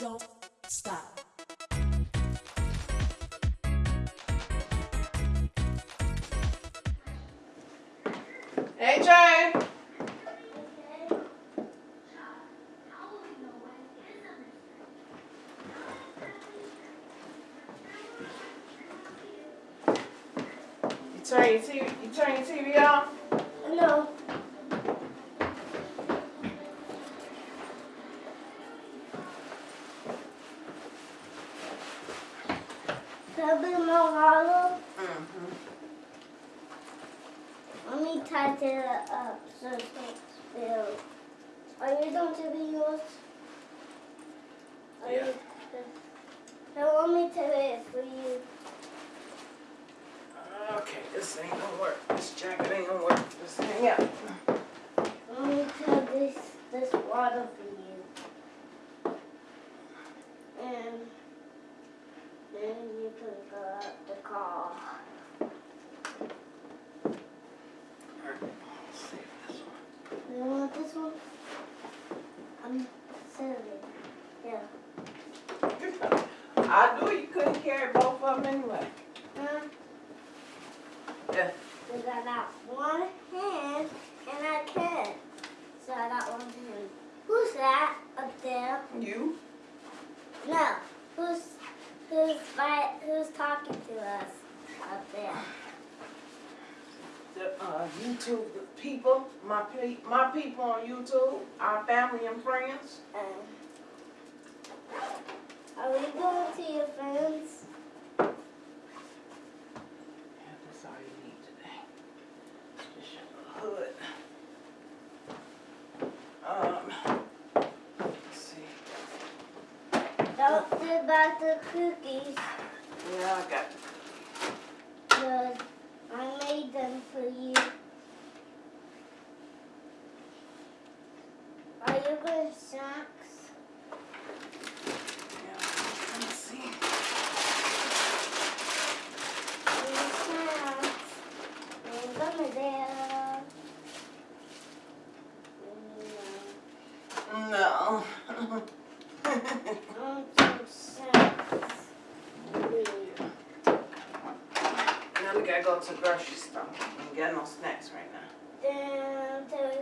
don't stop. Hey, Jane. You turn your TV. You turn your TV off. No. Seven more hollow. Mm-hmm. Let me tighten it up so it don't spill. Are you going to be yours? Are Yeah. You, so let me do it for you. Okay, this ain't gonna work. This jacket ain't gonna work. Just hang out. Let me tell this this water for you. And then you can go out the car. Let's see this one. You want this one? I'm serving. Yeah. I knew you couldn't carry both of them anyway. Huh? Yeah. Because I got one hand and I can't. So I got one hand. Who's that up there? You? No. Who's who's by, who's talking to us up there? The uh, YouTube the people, my pe- my people on YouTube, our family and friends. Um, are we going to your friends? Yeah, that's all you need today. Just your hood. Um, let's see. Don't forget about the cookies. Yeah, I got Because I made them for you. Are you going to Yeah, let me see. snacks. I'm gonna there. No. I'm some snacks. now we gotta go to the grocery store. Ain't got no snacks right now.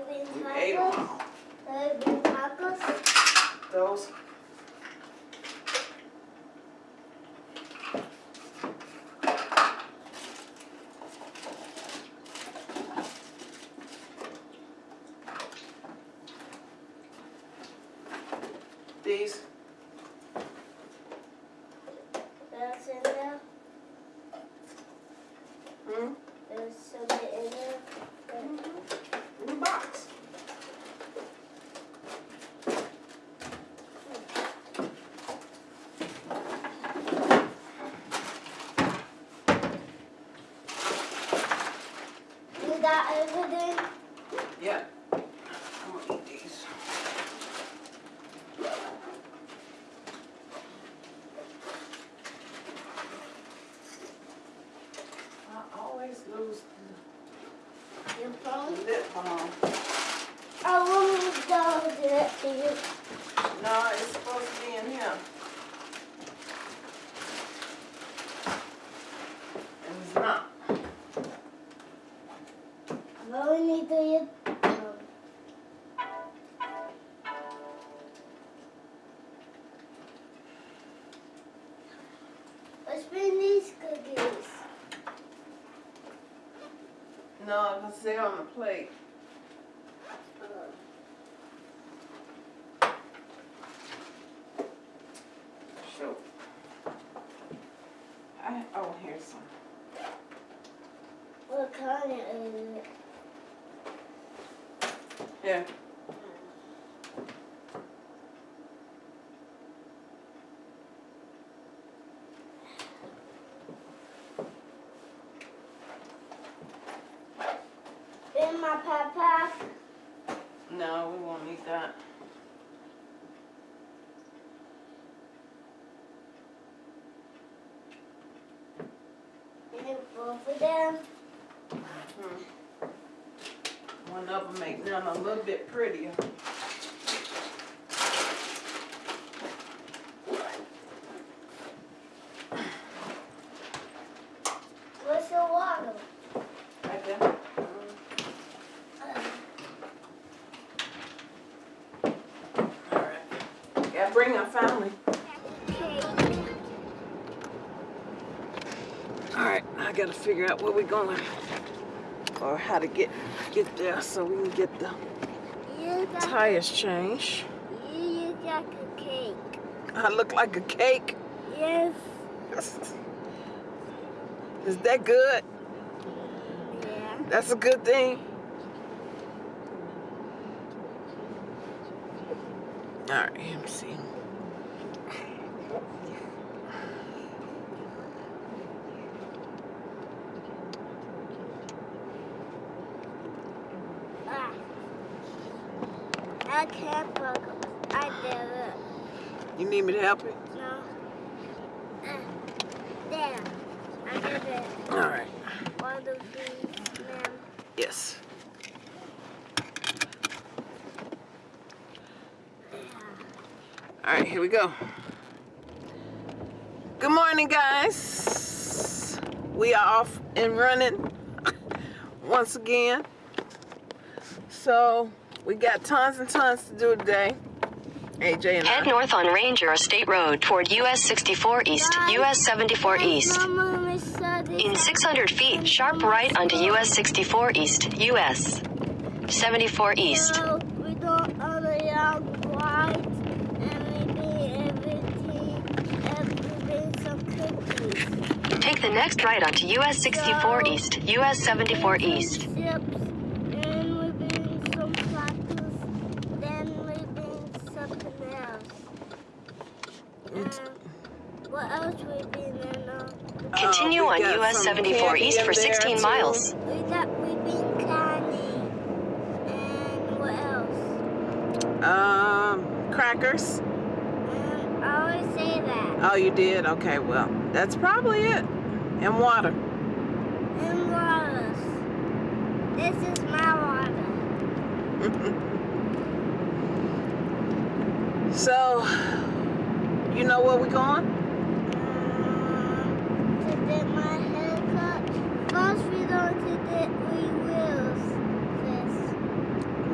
We ate 'em tacos. all. Soybean tacos. Those. These. That's in there. Hmm? There's some in there. In the box. You got everything? Yeah. I'm gonna eat these. I always lose Your the phone? lip balm. I want me to go do it for you. No, it's supposed to be in here. And it's not. I only need to you. These cookies. No, because they're on the plate. Shoot. I, oh, here's some. What kind is it? Here. In my backpack. No, we won't need that. And both of them. Hmm. One of them make them a little bit prettier. Yeah, bring our family. Cake. All right, I gotta figure out where we're going or how to get get there so we can get the tires changed. you, you got a cake. I look like a cake. Yes. Is that good? Yeah. That's a good thing. All right, let me see. Ah. I can't book. I did it. You need me to help you? No. Ah. There. I it. All right. One of these, ma'am. Yes. All right, here we go. Good morning, guys. We are off and running once again. So we got tons and tons to do today. AJ and Head I. north on Ranger State Road toward US 64 East, US 74 East. Mama, we saw this In 600 feet, sharp right onto US 64 East, US 74 East. So we don't understand white and we do everything everything some cookies. Take the next right onto US 64 East, US 74 East. Chips, and we bring some crackers, then we bring something else. It's- Um, what else we bring in uh, Continue Uh, we on got US 74 East for 16 too. miles. We got we bring. And what else? Um, crackers. Um, I always say that. Oh, you did? Okay, well, that's probably it. And water. And waters. This is my water. So, you know where we're going? Um, to get my haircut.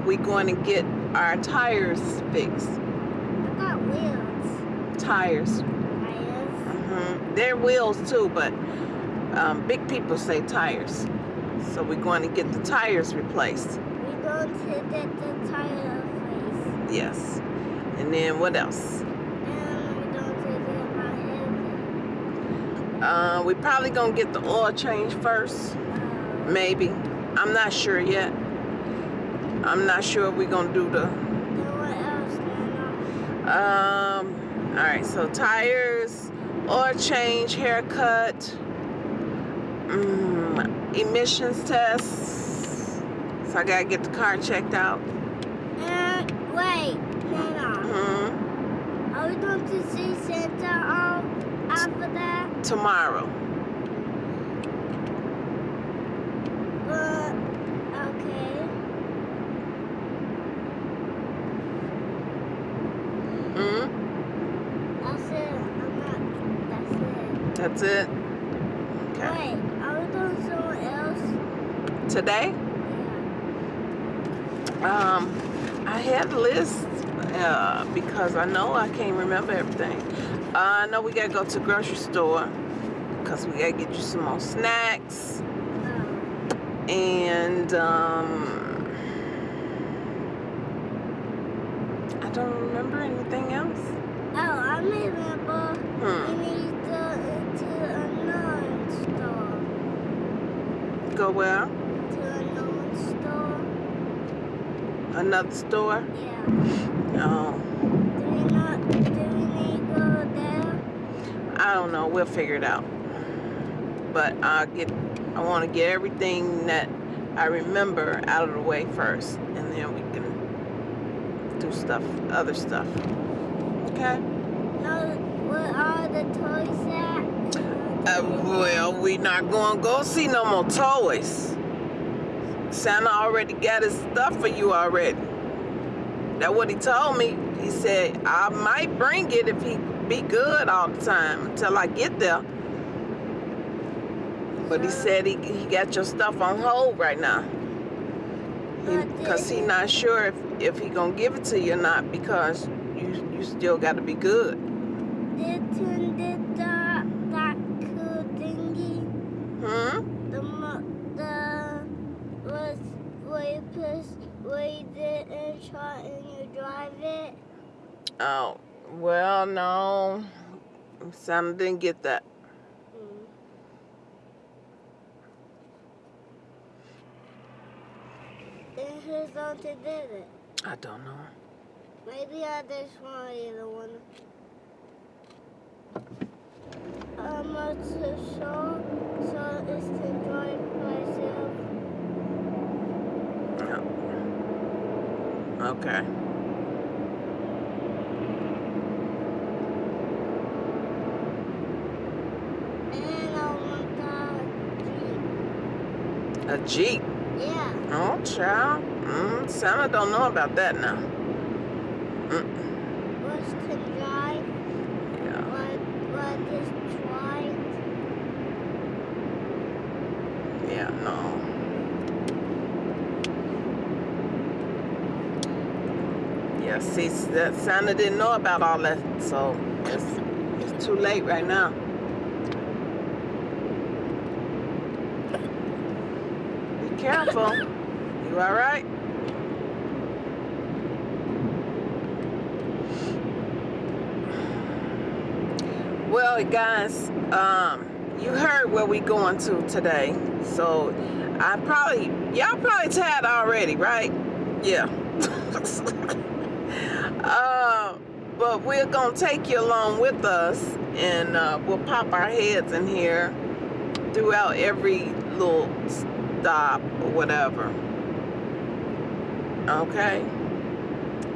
We're going to get our tires fixed. I got wheels. Tires. Tires. hmm They're wheels too, but um, big people say tires. So we're going to get the tires replaced. We don't to get the tire place. Yes. And then what else? And we probably going to get the oil change first. Maybe. I'm not sure yet. I'm not sure we're going to do the then what else, Nana? Um, all right, so tires, oil change, haircut, mm, emissions tests. So I gotta get the car checked out. And wait, Nana. hmm Are we going to see Santa um, after that? Tomorrow. But, okay. hmm That's it. I'm not. That's it. Okay. Wait, are we doing someone else? Today, Yeah. um, I had a list uh, because I know I can't remember everything. Uh, I know we gotta go to the grocery store because we gotta get you some more snacks. Oh. and um, I don't remember anything else. Oh, I remember. Hmm. We need to go into another store. Go where? To another store. Another store? Yeah. No, Do we not? Do we need to go there? I don't know. We'll figure it out. But I get. I want to get everything that I remember out of the way first, and then we can do stuff, other stuff. Okay. No, where are the toys at? Uh, well, we not going to go see no more toys. Santa already got his stuff for you already. That what he told me. He said I might bring it if he be good all the time until I get there. But he said he, he got your stuff on hold right now. Because he, did- not sure if, if he gonna give it to you or not because you you you still got to be good. Didn't did that that cool thingy? Hmm. The mo- the was where you push where you did and shot and you drive it. Oh, well, no. Santa didn't get that. Mm. And who's on to did it? I don't know. Maybe I just want either one. I'm not too sure, so it's to drive myself. No. Okay. And I want that A Jeep. Yeah. Oh, child. Mm, Santa don't know about that now. Mm, Was to drive, yeah. but, but just. Yeah, no. Yeah, see, that Santa didn't know about all that, so it's, it's too late right now. Careful. You all right? Well, guys, um, you heard where we going to today, so I probably y'all probably tired already, right? Yeah. uh, but we're gonna take you along with us, and uh, we'll pop our heads in here throughout every little stop whatever. Okay.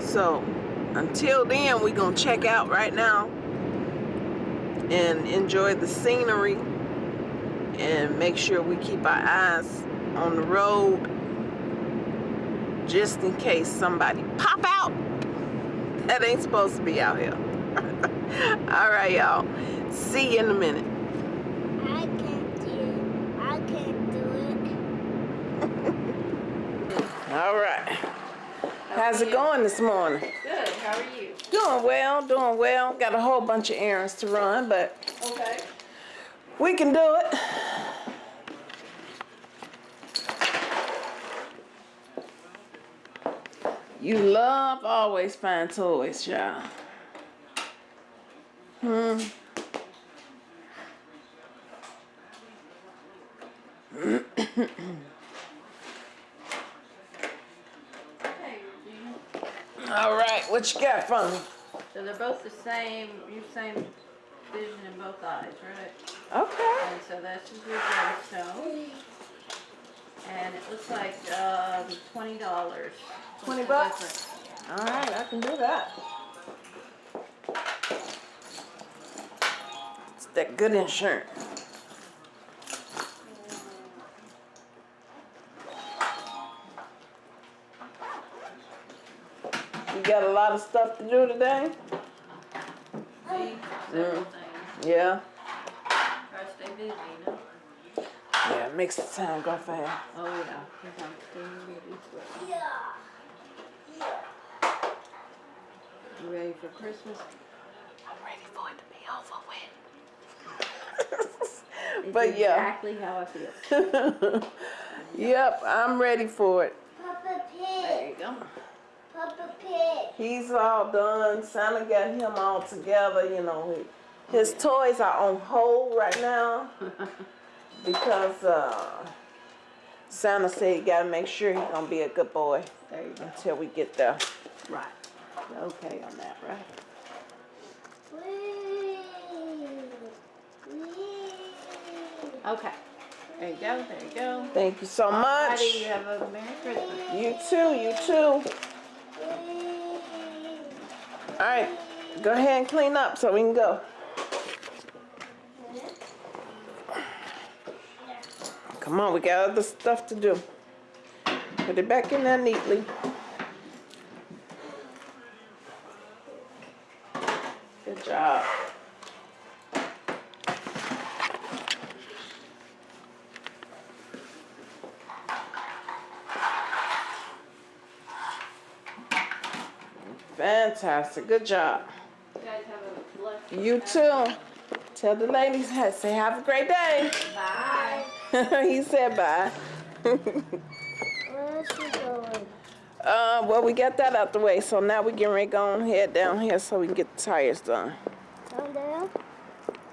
So until then, we're gonna check out right now and enjoy the scenery and make sure we keep our eyes on the road just in case somebody pop out that ain't supposed to be out here. All right, y'all. See you in a minute. I can't do it. I can't do it. All right. How's it going this morning? Good. How are you? Doing well, doing well. Got a whole bunch of errands to run, but Okay. we can do it. You love always find toys, y'all. Hmm. Hey, Regina. All right, what you got for me? So they're both the same, your same vision in both eyes, right? Okay. And so that's just your gemstone. And it looks like, um, twenty dollars. 20 bucks? All right, I can do that. It's that good insurance. Got a lot of stuff to do today? Mm. Yeah. Try to stay busy, you know? Yeah, it makes the time go fast. Oh, yeah. 'cause I'm staying busy. Yeah. You ready for Christmas? I'm ready for it to be over with. It's But yeah. Exactly how I feel. yep, I'm ready for it. Papa There you go. He's all done. Santa got him all together. You know, his toys are on hold right now because uh, Santa said he got to make sure he's gonna be a good boy There you go. until we get there. Right. Okay on that, right? Okay. There you go, there you go. Thank you so much. You have a Merry Christmas. You too. You too. All right, go ahead and clean up so we can go. Come on, we got other stuff to do. Put it back in there neatly. Good job. Fantastic. Good job. You guys have a blessed You too. Tell the ladies, say have a great day. Bye. he said bye. Where is she going? uh, well, we got that out the way, so now we getting ready to go head down here so we can get the tires done. Down there?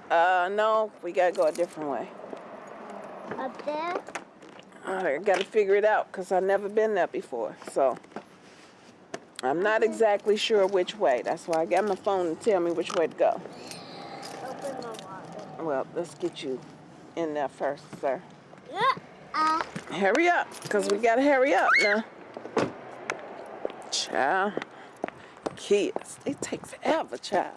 Uh, no, we gotta go a different way. Up there? I gotta figure it out because I've never been there before, so I'm not exactly sure which way. That's why I got my phone to tell me which way to go. Well, let's get you in there first, sir. Uh, Hurry up, because we gotta hurry up now. Child. Kids, they take forever, child.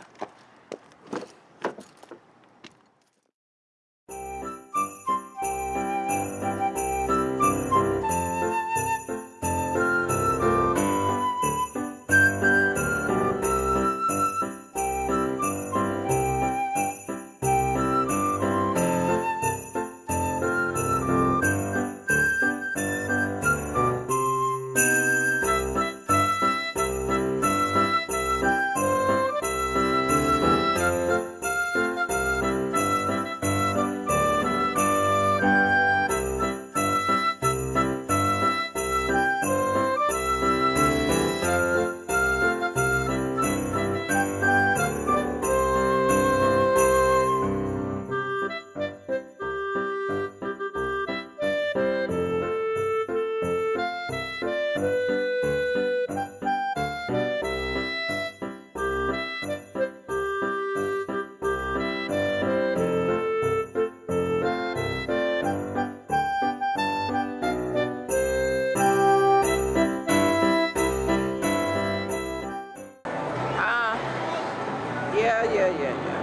Yeah, yeah, yeah,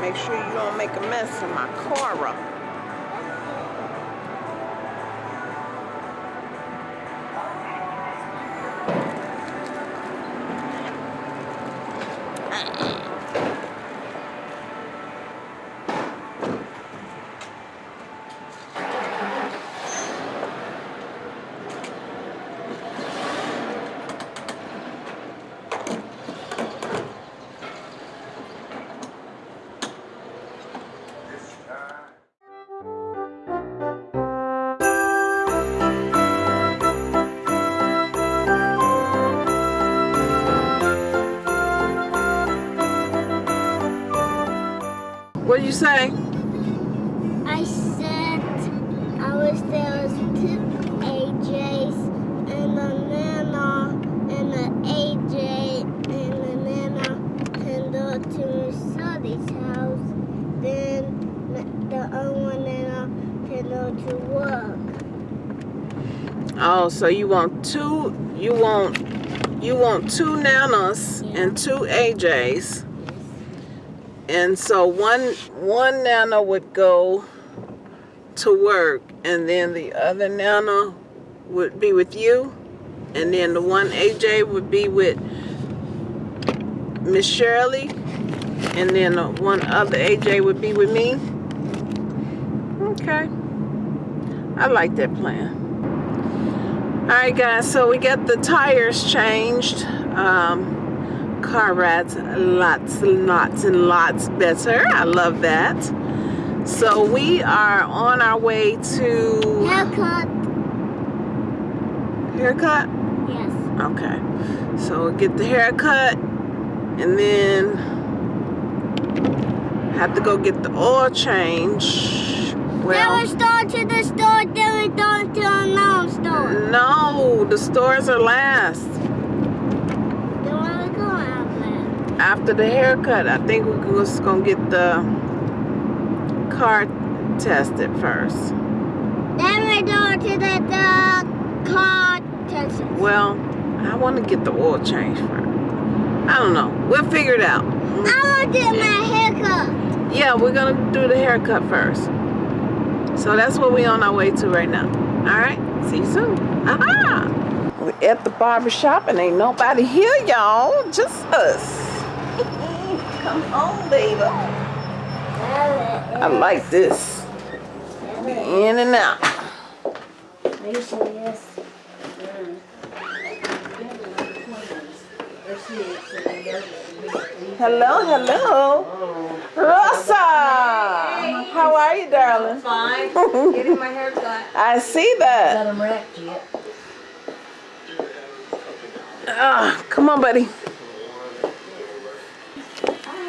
make sure you don't make a mess of my car up. Say? I said I wish there was two AJs and a Nana and an AJ and a Nana can go to Sally's house. Then the other one Nana can go to work. Oh, so you want two? You want you want two nanas and two AJs, and so one one nana would go to work, and then the other nana would be with you, and then the one AJ would be with Miss Shirley, and then the one other AJ would be with me. Okay, I like that plan. Alright guys, so we got the tires changed. Um, car rides lots and lots and lots better. I love that. So we are on our way to Haircut. haircut. Yes. Okay. So we'll get the haircut and then have to go get the oil change. then Well, we start to the store, then we go to another store. no, the stores are last. Then where we go after? the haircut, I think we're just gonna get the car tested first. Then we go to the, the car Texas. Well, I want to get the oil change first. I don't know. We'll figure it out. I want to get my haircut. Yeah, we're gonna do the haircut first. So that's what we're on our way to right now. All right. See you soon. Aha! We're at the barber shop and ain't nobody here, y'all. Just us. Come on, baby. I like this. In and out. Are you serious? six, and then the- Hello, hello. Rosa! How are you, darling? Fine, getting my hair cut. I see that. Got them wrapped yet. Ah, come on, buddy.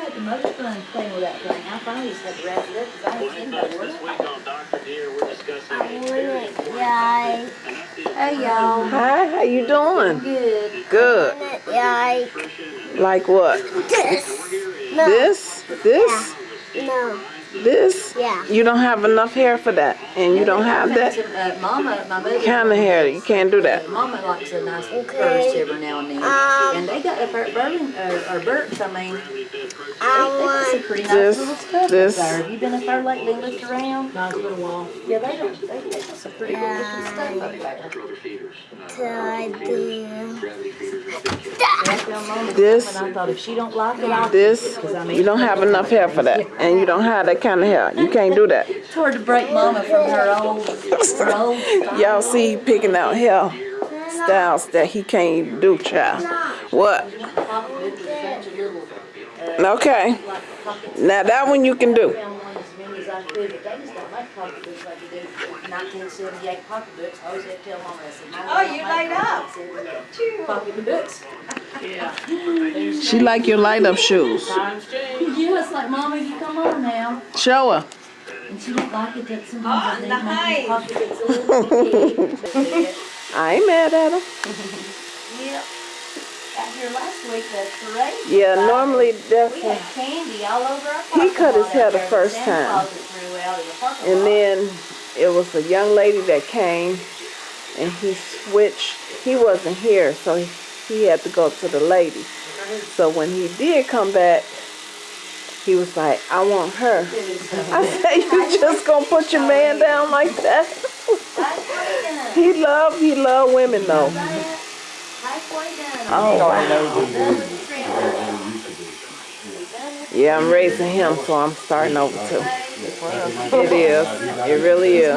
I had the most fun playing with that thing. I finally just had to wrap it up because I ain't in there with This it. week on Dr. Deer, we're discussing I want it. Hey, y'all. Hi, how you doing? Good. Good. Want. Like what? This. No. This? This? No. This? Yeah. You don't have enough hair for that, and you don't have that Uh, Mama, my mother. kind of hair. You can't do that. Mama likes a nice Okay. purse every now and then. Um, and they got a Bur- Berlin, uh, or Burt's, I mean, I they got some want. pretty nice This- little stuff this- there. Have you been up there lately and looked around? Not a little while. Yeah, they don't, they, they got some pretty good looking stuff up there. to do. That's This- I thought if she don't like it, I'll This, keep it, 'cause I mean, you don't have enough hair for that, and you don't have that kind of hair. You can't do that. It's hard to break mama from her old, her old. Y'all see picking out hair styles that he can't do, child. What? Pocket with a bunch of little, Okay. Now that one you can do. Found one as many as I could, but they just don't make pocketbooks like they do nineteen seventy-eight pocketbooks. I always have to tell mama, I said, "Mama, Oh, you don't make laid up. 1978 Pocketbooks. She like your light up shoes. Yeah, it's like, mama, you come on now. Show her. And she don't like it that Oh, sometimes they make nice. pocketbooks a little big. I ain't mad at her. Yep. Out here last week, the parade. Yeah, was normally We had candy all over our He cut his parking hair the first time. Claus threw out in the parking And then it was a young lady that came and he switched. He wasn't here, so he, he had to go to the lady. So when he did come back, he was like, I want her. I said, you just gonna put your man down like that? He love, he love women though. Halfway done. Oh, wow. Done with the trim. Yeah, I'm raising him, so I'm starting over too. It is. It really is.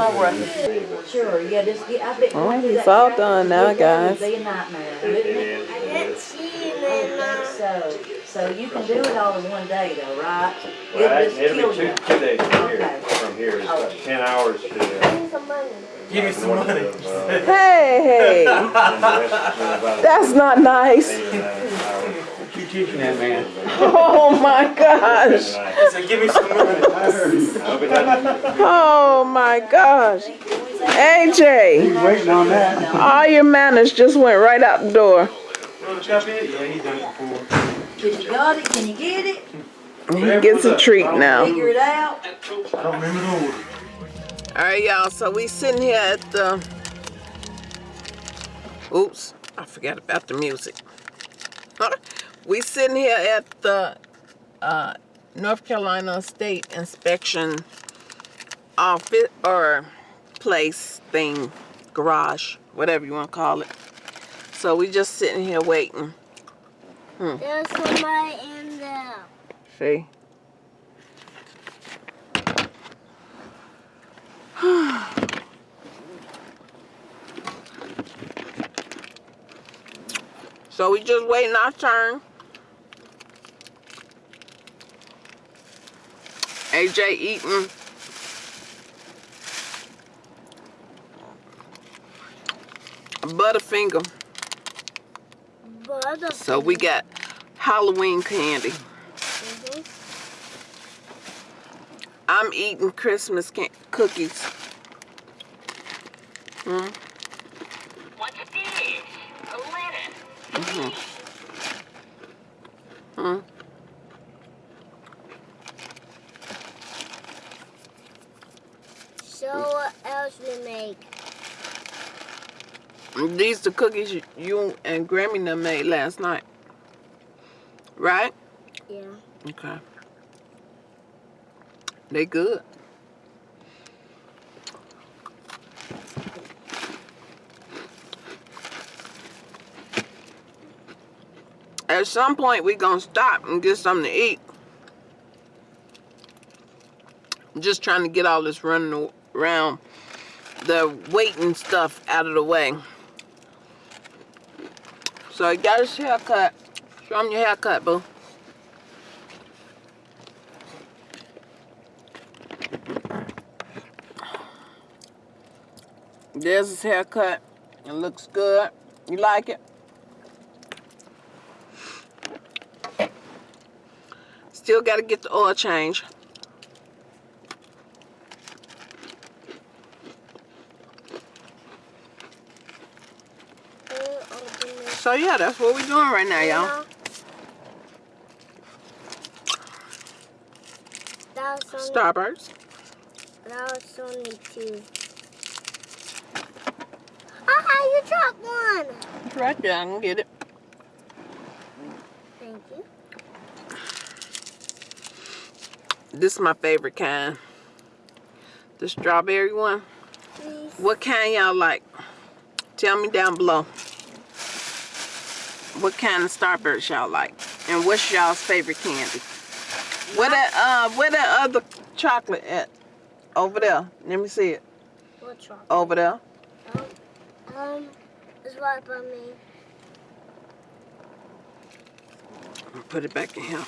Sure, yeah, just get, I bet. Oh, going through he's that all done now, guys. would Be a nightmare, wouldn't it? I didn't see it, Nana. So, so you can do it all in one day though, right? Well, It'll just it'll kill be two, you. two days from here, Okay. from here, it's about ten hours to. uh, Give me some money. Give me some money. of, uh, Hey, hey, and the rest is about that's not nice. Teaching that man. Oh my gosh. He said, give me some money. I'll be done. Oh my gosh. AJ, Waiting on that. all your manners just went right out the door. Wanna chop it? Yeah, he done it before. Can you got it? Can you get it? He gets a treat now. Figure it out? I don't remember the order. All right, y'all. So we sitting here at the. Oops, I forgot about the music. we sitting here at the uh, North Carolina State Inspection office or place thing, garage, whatever you want to call it. So we just sitting here waiting. There's somebody in there. See? so we just waiting our turn. AJ eating Butterfinger. Butter. So we got Halloween candy. Mhm. I'm eating Christmas can- cookies. Hmm? What's this? A letter. Hmm? So what else we make? These the cookies you- and Grammy done made last night. Right? Yeah. Okay. They good. At some point, we gonna stop and get something to eat. Just trying to get all this running around, the waiting stuff out of the way. So I got his haircut. Show him your haircut, boo. There's his haircut. It looks good. You like it? Still got to get the oil change. So yeah, that's what we're doing right now, y'all. Starburst. that was only two. Ah, you dropped one. It's right there. I can get it. Thank you. This is my favorite kind. The strawberry one. Please. What kind y'all like? Tell me down below. What kind of Starburst y'all like? And what's y'all's favorite candy? Where that uh where that other chocolate at? Over there. Let me see it. What's wrong? Over there. Um, it's right by me. Put it back in here.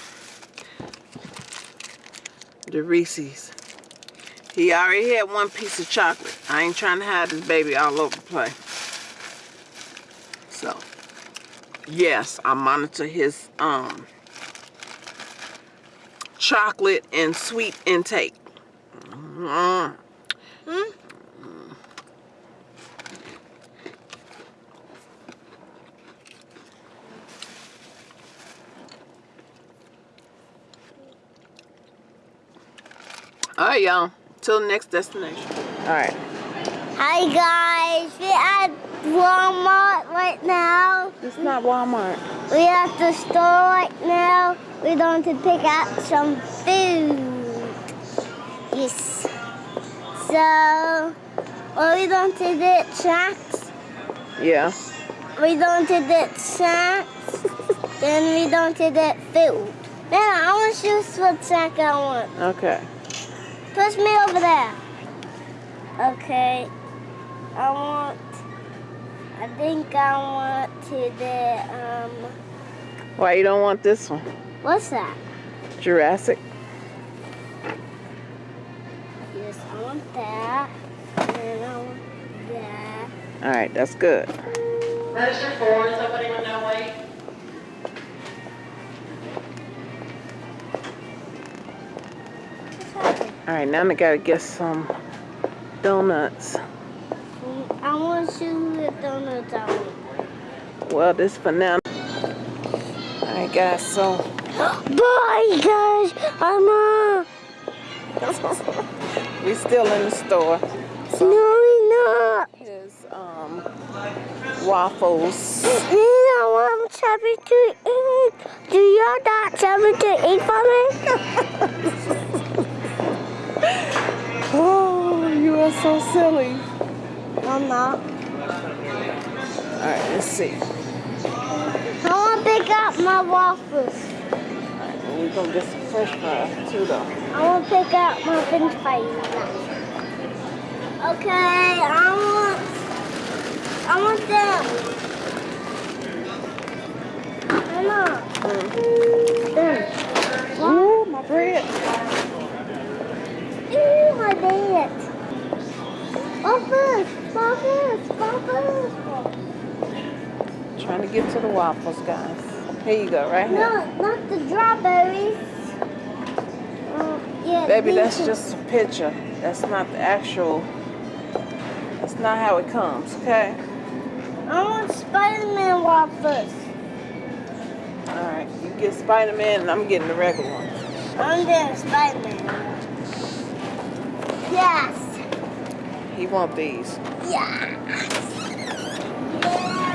The Reese's. He already had one piece of chocolate. I ain't trying to hide this baby all over the place. So, yes, I monitor his um chocolate and sweet intake. Mm. Hmm? All right, y'all. Till next destination. All right. Hi guys, we're at Walmart right now. It's not Walmart. We're at the store right now. We're going to pick out some food. Yes. So, are we going to get snacks? Yeah. We going to get snacks. then we going to get food. Then I want to choose what snack I want. Okay. Push me over there. Okay. I want. I think I want to the um. Why you don't want this one? What's that? Jurassic. Yes, I want that. And I want that. All right, that's good. Register four, is somebody with no weight? All right, now I gotta get some donuts. I want to choose the donuts I want. Well, this for now. All right, guys. So Bye, guys. I'm uh. we still in the store. No, we're not. His um waffles. You know I'm happy to eat. Do you not happy to eat for me? Oh, you are so silly. I'm not. All right, let's see. I want to pick up my waffles. All right, well, we're gonna get some French fries too, though. I want to pick up my french fries. Okay, I want, I want them. Mama. Them. Ooh, my bread. Ew, my dad. Waffles, waffles, waffles. Trying to get to the waffles, guys. Here you go, right here. No, not the strawberries. Uh, yeah, Baby, that's just a picture. That's not the actual. That's not how it comes, okay? I want Spider-Man waffles. All right, you get Spider-Man, and I'm getting the regular one. I'm getting Spider-Man. Yes. He want these. Yes. Yeah,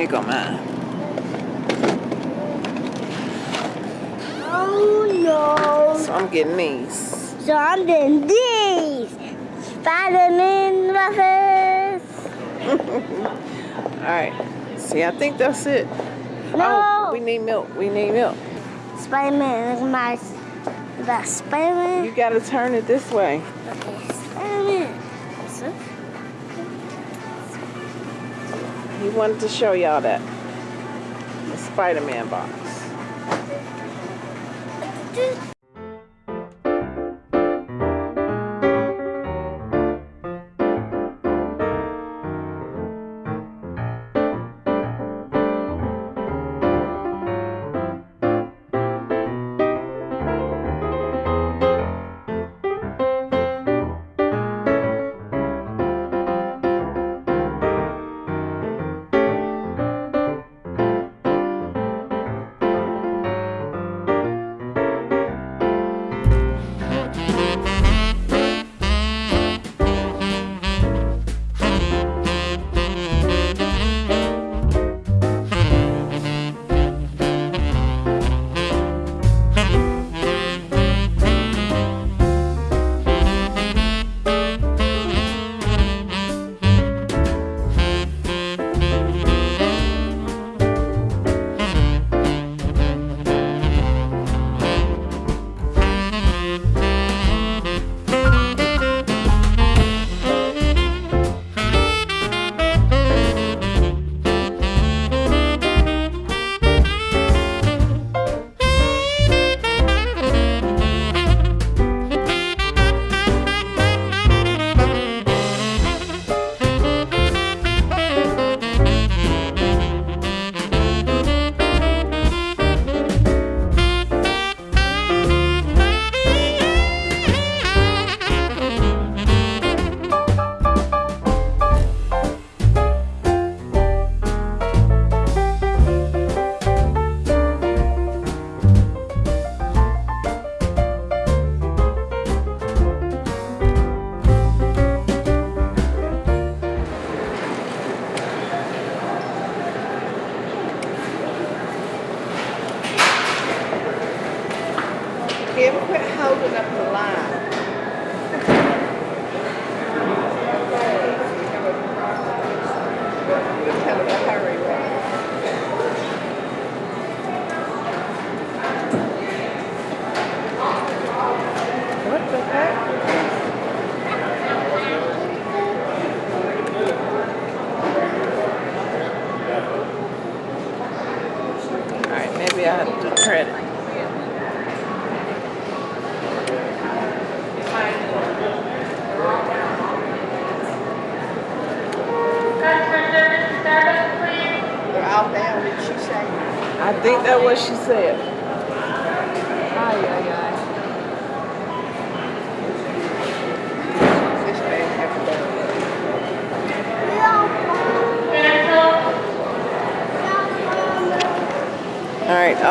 Oh, here go mine. Oh no. So I'm getting these. So I'm getting these. Spider-Man waffles. All right. See, I think that's it. Oh, no. Oh, we need milk. We need milk. Spider-Man is my About Spider-Man? You gotta turn it this way. Okay, He wanted to show y'all that. The Spider-Man box.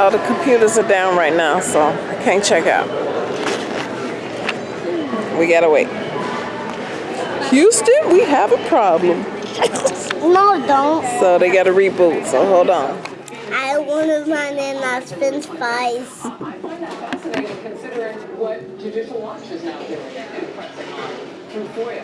All right, all the computers are down right now, so I can't check out. We gotta wait. Houston, we have a problem. no, don't. So they gotta reboot, so hold on. I want to run in as French fries. fascinating considering what Judicial Watch is now doing and pressing on through FOIA.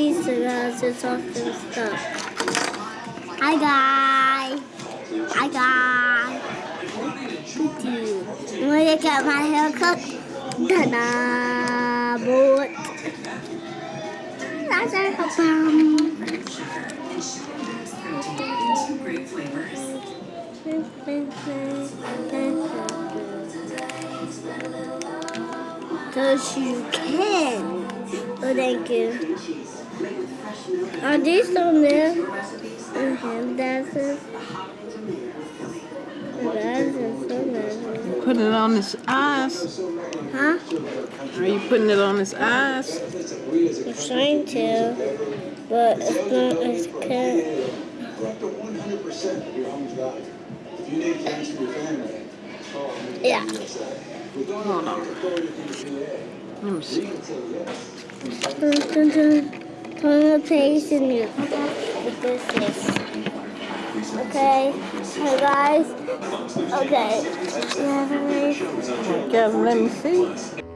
these cigars? It's often stuck. Hi, guy. Hi, guy. You want to get my haircut? Ta-da, boy. That's a bum. Cause you can. Oh, thank you. Are these on there? And hand dances. glasses, glasses. Putting it on his eyes. Huh? Are you putting it on his eyes? I'm trying to, but it's not, it's can't. Yeah. Hold on. Let me see. Dun, dun, dun. Turn the page and you with this is. Okay. Hey guys. Okay. Yeah, let me see.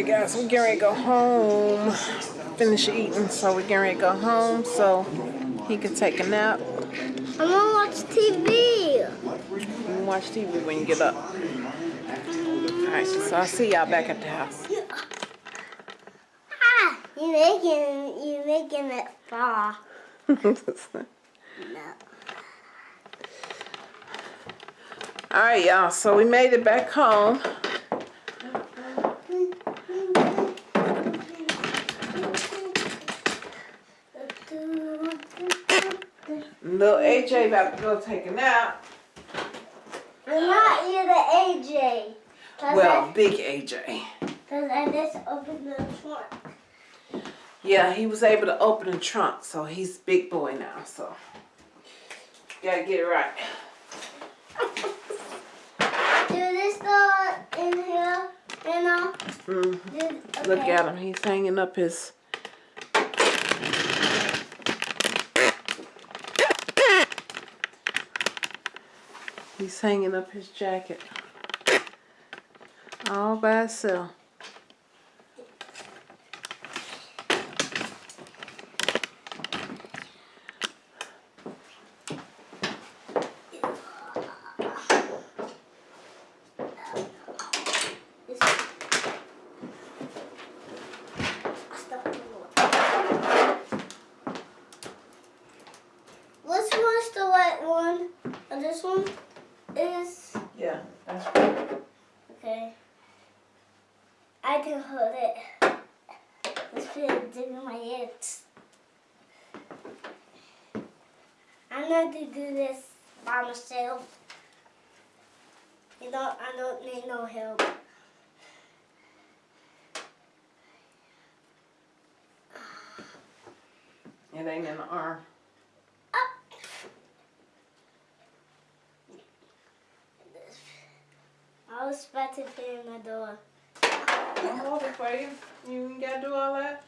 All right, guys, we're getting ready to go home. Finish eating, so we're getting ready to go home so he can take a nap. I'm gonna watch TV. You can watch TV when you get up. All right, so I'll see y'all back at the house. Ah, you're making you're making it fall. No. All right, y'all. So we made it back home. Little AJ about to go take a nap. I'm not either AJ. Well, I, big AJ. cause I just opened the trunk. Yeah, he was able to open the trunk, so he's big boy now. So gotta get it right. Do this go in here? You know? Mhm. Did, Look at him. He's hanging up his. He's hanging up his jacket. All by himself. Which one's the white one? And this one is Yeah, that's right. okay. I can hold it. Let's put it in my hands. I'm going to do this by myself. You know, I don't need no help. It ain't in the arm. I was about to put in the door. I'll hold it for you. You ain't gotta do all that.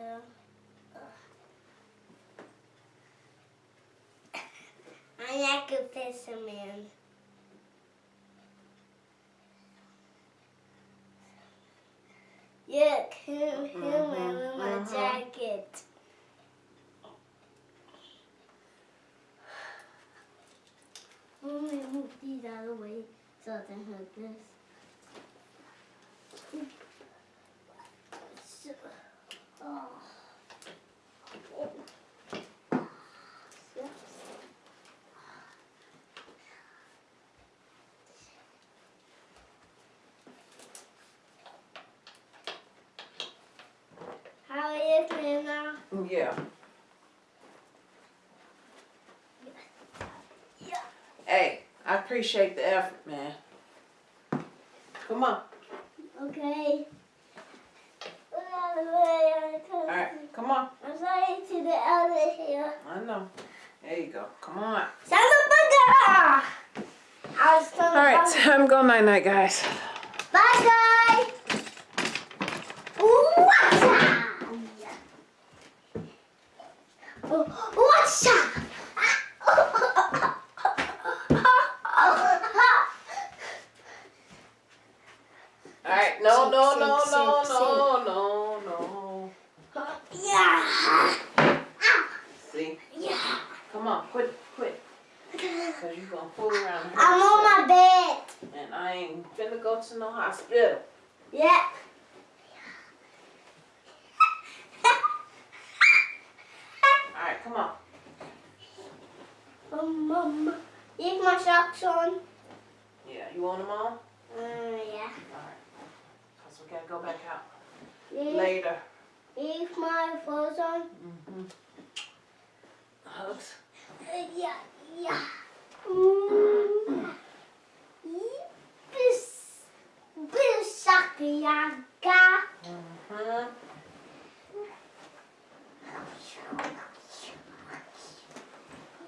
Yeah. I like piss him in. Yuck, him, him in my mhm. jacket. Let me move these out of the way so I can hurt this. So- Yeah. Hey, I appreciate the effort, man. Come on. Okay. All right, come on. I'm sorry to the other here. I know. There you go. Come on. Son of a gun! I was telling All right, Bobby- time to go night night, guys. Bye, guys. What's up? What's up? All right, no, no, Sit, no, sit, no, sit, no, no, no. Yeah. See? Yeah. Come on, quit, quit. Cause you gonna fool around hurt I'm on my bed. And I ain't finna go to no hospital. Yeah. All right, come on. Um, Mama, leave my socks on. Yeah, you want them on? Uh, yeah. All right. Cause we gotta go back out Leave, later. leave my clothes on. Mm-hmm. Hugs. Uh, yeah, yeah. Mm-hmm.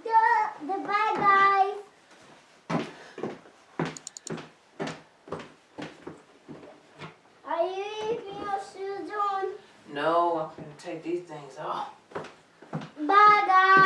The, the bye guys. Are you leaving your shoes on? No, I'm gonna take these things off. Bye guys.